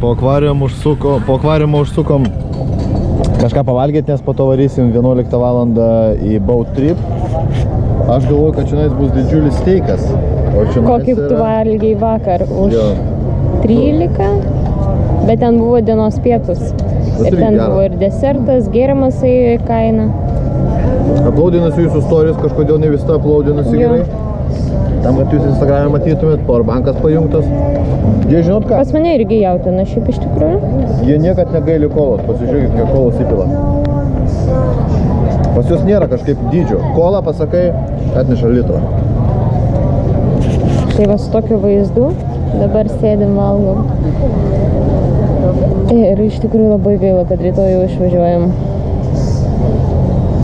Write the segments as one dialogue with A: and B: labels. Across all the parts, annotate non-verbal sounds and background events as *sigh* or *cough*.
A: po akvarium užsuko, po akvariumą užsukom kažką pavalgyti, nes po to varysim 11 valandą į boat trip. Aš galvoju, kad čia bus didžiulis steikas.
B: Kokį tu valgiai vakar už
A: Jo.
B: 13, bet ten buvo dienos pietus.
A: Bet
B: Ir ten
A: gera.
B: buvo ir desertas, gėrimas į kainą.
A: Aplaudinasi jūsų stories, kažkodėl ne visą aplaudinasi gerai. Tam, kad jūs Instagram'e matytumėt, powerbankas pajungtas. Jie žinot ką?
B: Pas mane irgi jautina šiaip iš tikrųjų.
A: Jie niekad negaili kolos, pasižiūrėkit, kiek kolos įpila. Pas jūs nėra kažkaip dydžio. Kola, pasakai, atneša litrą.
B: Tai va su tokiu vaizdu dabar sėdim valgom. Ir iš tikrųjų labai gaila, kad rytoj jau išvažiuojam.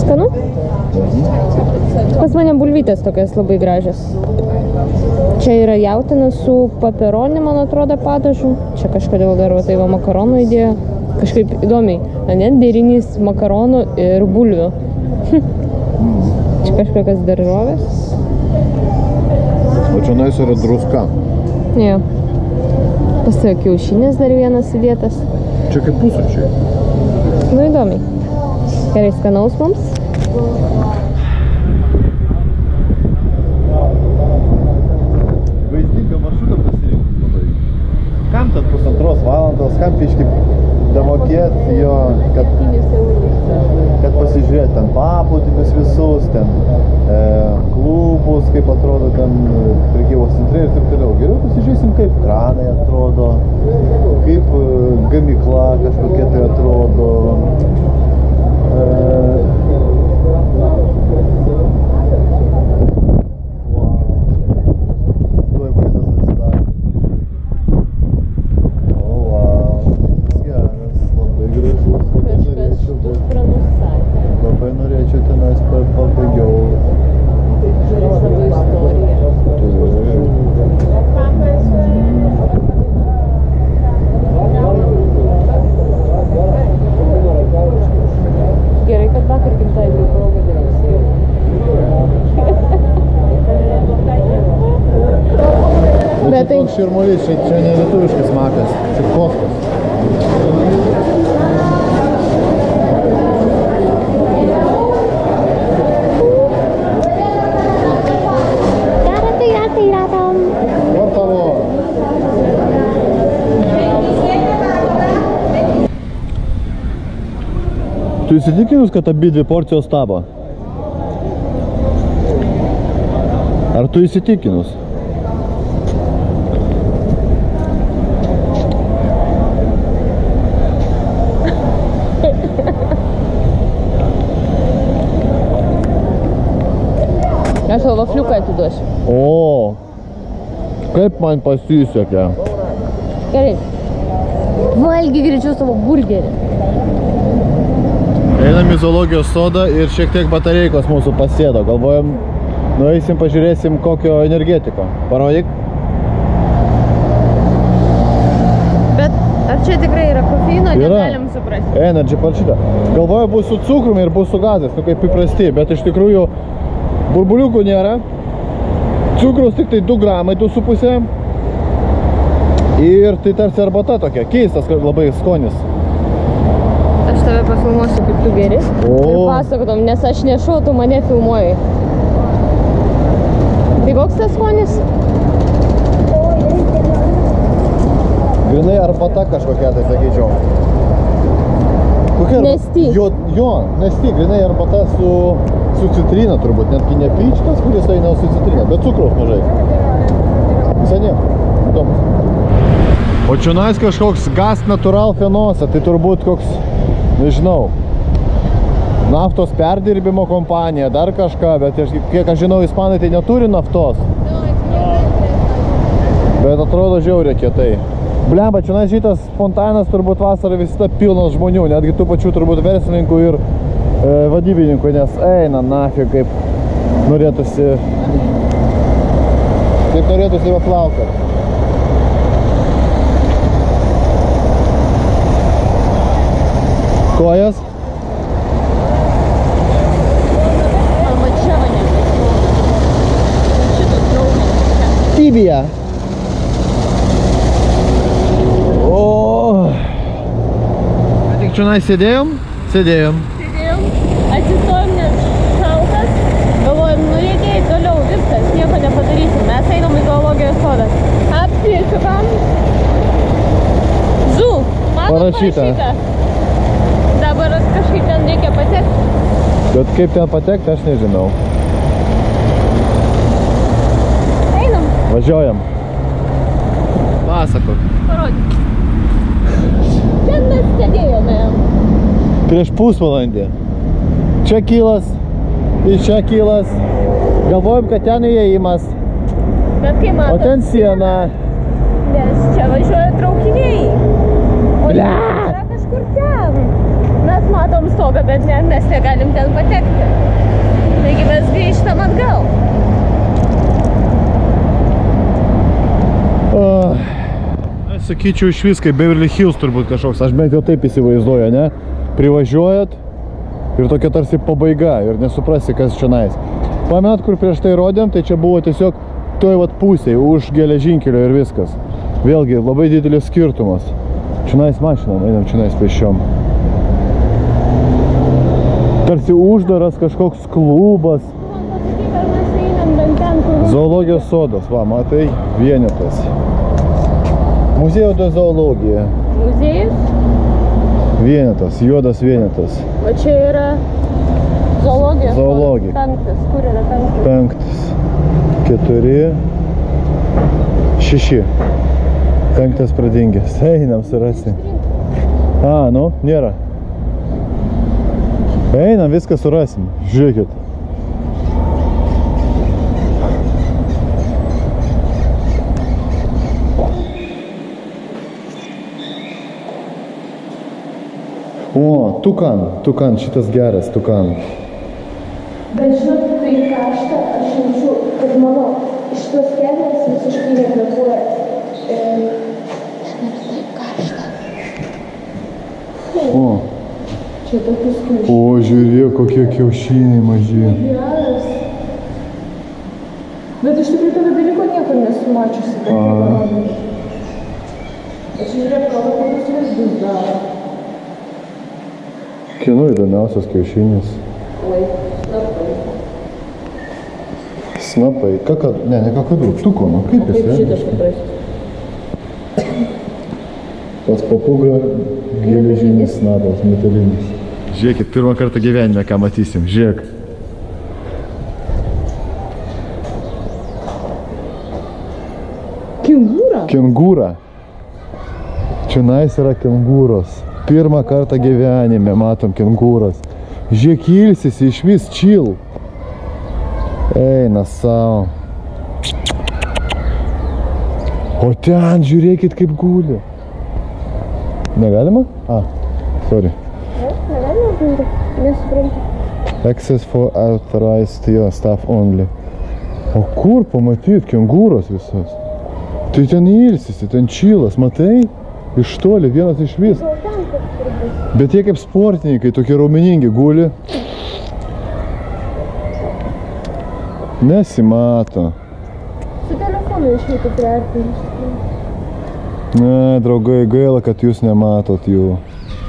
B: Skanu? Pas mane bulvytės tokios labai gražios. Čia yra jautina su paperoni, man atrodo, padažu. Čia kažkodėl dar va, tai va makaronų įdėjo. Kažkaip įdomiai. Ne, derinys makaronų ir bulvių. Čia kažkokios daržovės.
A: O čia nais yra druska.
B: Jo. Pastojo kiaušinis dar vienas įdėtas.
A: Čia kaip pusryčiai.
B: Nu įdomiai. Gerai, skanaus mums.
A: Vaizdingą maršrutą pasirinkom labai. Kam tad pusantros valandos, kam piški damokėt jo, kad, kad pasižiūrėt ten paplūdimius visus, ten e, klubus, kaip atrodo ten e, prekybos centrai ir taip toliau. Geriau pasižiūrėsim, kaip kranai atrodo, kaip e, gamykla kažkokia tai atrodo. E, Tuoj vaizdas atsidaro. O, vau, šitas geras, labai gražus, labai norėčiau būt. Labai norėčiau tenais pa- pabaigiau.
B: Gerai, kad vakar gimtadienį proga dėmesį. Bet tai-
A: toks širmulys, čia, čia ne lietuviškas makas, čia favor. Tu įsitikinus, kad abi dvi porcijos tavo? Ar tu įsitikinus?
B: Aš tau atiduosiu.
A: O, kaip man pasisekė.
B: Gerai. Valgy greičiau savo burgerį.
A: Einam į zoologijos sodą ir šiek tiek batareikos mūsų pasėdo. Galvojam, nueisim, pažiūrėsim kokio energetiko. Parodyk.
B: Bet ar čia tikrai yra kofeino, negalim suprasti.
A: Energy parašyta. Galvoju, bus su cukrumi ir bus su gazais, nu kaip įprasti, bet iš tikrųjų burbuliukų nėra. Cukrus tik tai 2 gramai, 2,5. Ir tai tarsi arbata tokia, keistas labai skonis.
B: Aš tave pafilmuosiu, kaip tu geri.
A: O.
B: Ir pasakotum, nes aš nešu, tu mane filmuoji. Tai koks tas skonis?
A: Grinai arbata kažkokia, tai sakyčiau. Kokia arba-
B: Nesti.
A: Jo, jo, nesti, grinai arbata su, su citrina turbūt, netgi ne pyčkas, kuris eina su citrina, bet cukraus mažai. Visai nieko, įdomus. O čionais kažkoks gas natural fenosa, tai turbūt koks, nežinau, naftos perdirbimo kompanija, dar kažką, bet kiek aš žinau, ispanai tai neturi naftos. Bet atrodo žiauriai kietai. Blemba, čia šitas fontanas turbūt vasarą visada pilnas žmonių, netgi tų pačių turbūt verslininkų ir e, vadybininkų, nes eina nafig kaip norėtųsi, kaip norėtųsi paplaukat. Kojas? Tibija. O, čia sėdėjom? Sėdėjom.
B: Sėdėjom, atsistojom, nes šaltas, galvojom, nu reikia eiti toliau, viskas, nieko nepadarysim. Mes einam į Zu, matot
A: Parašyta.
B: parašyta. Dabar kažkaip ten reikia patekti.
A: Bet kaip ten patekti, aš nežinau.
B: Einam,
A: Važiuojam. Pasakok.
B: parodyk. Ten mes sėdėjome.
A: Prieš pusvalandį. Čia kylas, iš čia kylas. Galvojom, kad ten įėjimas,
B: Bet kai
A: o
B: matot,
A: ten siena.
B: nes čia važiuoja traukiniai. O
A: Bля!
B: yra kažkur ten. Mes matom stogą, bet ne, mes negalim ten patekti. Taigi mes grįžtam atgal.
A: Oh. Aš sakyčiau iš vis kaip Beverly Hills turbūt kažkoks, aš bent jau taip įsivaizduoju, ne? Privažiuojat ir tokia tarsi pabaiga ir nesuprasi, kas čia nais. Pamenat, kur prieš tai rodėm, tai čia buvo tiesiog toj vat pusėje, už geležinkelio ir viskas. Vėlgi, labai didelis skirtumas. Čia nais mašinom, einam čia nais pešiom. Tarsi uždaras kažkoks klubas. Zoologijos sodas, va, matai, vienetas. Muziejų de zoologija.
B: Muziejus.
A: Vienetas, juodas vienetas.
B: O čia yra zoologijos.
A: Zoologija.
B: Penktas. Kur yra penktas?
A: Penktas, keturi, šeši. Penktas pradingęs. Einam surasti. A, nu, nėra. Einam, viską surasim. Žiūrėkit. O, tukan, tukan, šitas geras, tukan.
B: Bet žinot, kai karšta, aš kad mano šitos kelnes visiškai nekvepuoja. E.
A: O,
B: Čia tokius kiaušinius.
A: o, žiūrėk, kokie kiaušiniai maži.
B: Geras. Bet iš tikrųjų tokio dalyko niekur nesu mačiusi. kad
A: A.
B: Aš žiūrėk, kokius lizdus daro.
A: Kieno įdomiausias kiaušinis?
B: Oi, snapai.
A: Snapai. Kaka, ne, ne kakadu, tuko, nu kaip jis,
B: Kaip šitas suprasti?
A: Pas papūga geležinis snapas, metalinis. Žiūrėkit, pirmą kartą gyvenime ką matysim, žiūrėk.
B: Kengūra?
A: Kengūra. Čia nais yra kengūros. Pirmą kartą gyvenime matom kengūras. Žiūrėk, ilsisi iš vis chill. Eina savo. O ten žiūrėkit kaip guli. Negalima? A, sorry.
B: Negalima. Nesuprantu.
A: Access for authorized staff only. O kur pamatyt kengūros visas? Tai ten ilsisi, ten čilas, matai? Iš toli, vienas iš vis. Bet jie kaip sportininkai, tokie raumeningi guli. Nesimato.
B: Su telefonu išeitų priartinti.
A: Ne, draugai, gaila, kad jūs nematot jų.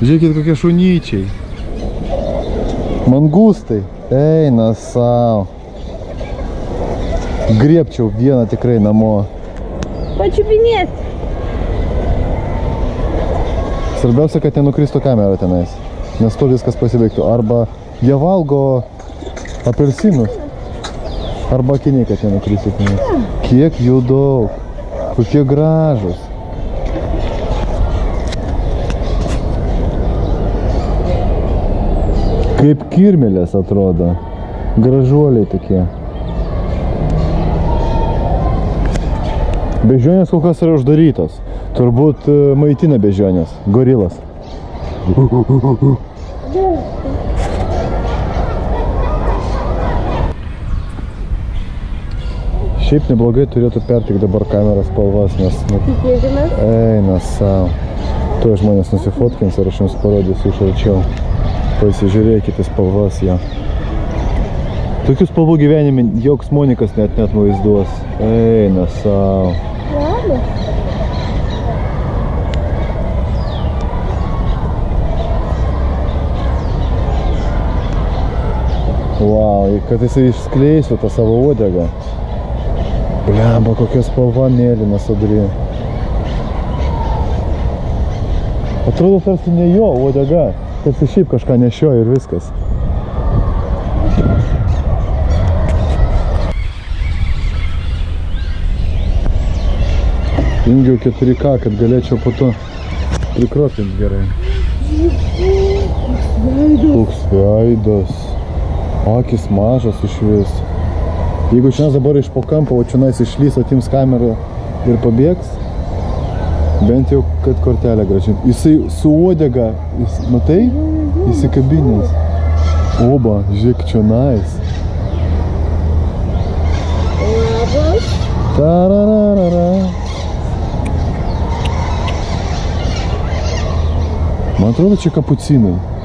A: Žiūrėkit, kokie šunyčiai. Mangustai. Eina savo. Griebčiau vieną tikrai namo.
B: Pačiupinėti.
A: Svarbiausia, kad nenukristų kamera tenais. Nes to viskas pasibaigtų. Arba jie valgo apelsinus. Arba akiniai, kad nenukristų tenais. Kiek jų daug. Kokie gražus. Kaip kirmelės atrodo. Gražuoliai tokie. Bežionės kol kas yra uždarytos. Turbūt e, maitina bežionės. Gorilas. *laughs* Šiaip neblogai turėtų pertikti dabar kameros spalvas, nes... Nu, Eina savo. Tuo žmonės nusifotkins ir aš jums parodysiu iš arčiau. Pasižiūrėkite spalvas ją. Tokių spalvų gyvenime joks Monikas net net vaizduos. Eina savo. Wow, kad jisai išskleistų tą savo uodegą. Blemba, kokia spalva mėlyna sodri. Atrodo, tarsi ne jo uodega, tarsi šiaip kažką nešioja ir viskas. Jungiau 4K, kad galėčiau po to prikropinti gerai. Toks veidas. Akis mažas iš vis. Jeigu šiandien dabar iš po kampo, o čianais išlys, atims kamerą ir pabėgs, bent jau, kad kortelę gražint. Jisai su uodega, jis, matai, įsikabinęs. Oba, žiūrėk, čionais.
B: Labas.
A: Tarararara. Man atrodo, čia kapucinai.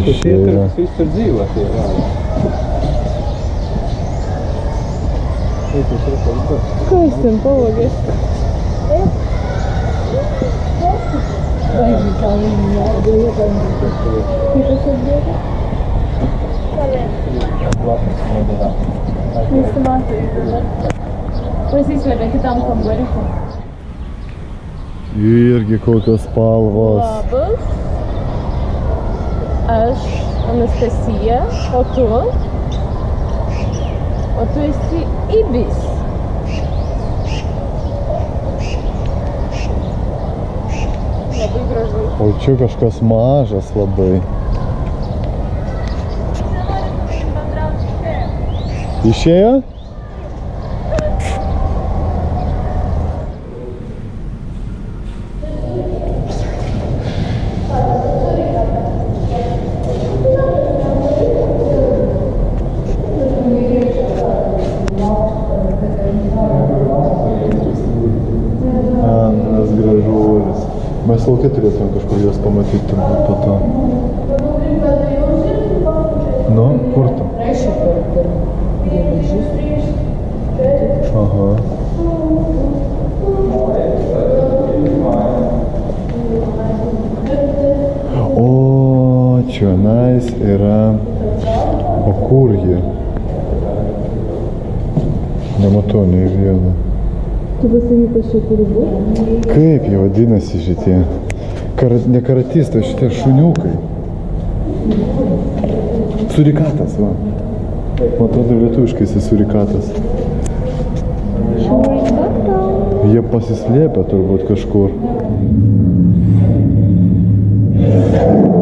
A: Tur ietilpst
C: viss tur dzīvo tie rādi.
B: Skaisti un palogies. Vai
D: kā viņi jādu
A: iepēdīt? Kas ir dieta?
B: Labas
C: modelā.
B: Mēs tam atveidodat. Mēs izvēlēt tam, kam var ikam.
A: Ir, kaut kas palvās.
B: Labas. Aš Anastasija, o tu? O tu esi Ibis. Labai gražu.
A: O čia kažkas mažas labai. Išėjo? Mes laukia turėtume kažkur juos pamatyti turbūt po to. Nu, kur tu? Aha. O, čionais yra. O kur jie? Nematau nei vieno.
B: Tu pasakyk, kas čia turi būti?
A: Kaip jie vadinasi šitie? Kar, ne karatistai, šitie šuniukai. Surikatas, va. Man atrodo, lietuviškai jis surikatas. Jie pasislėpę turbūt kažkur. Nu,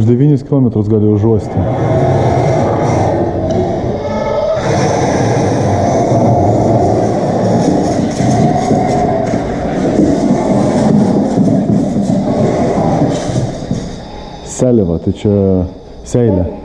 A: už 9 km gali užuosti. Seliva, tai čia seilė.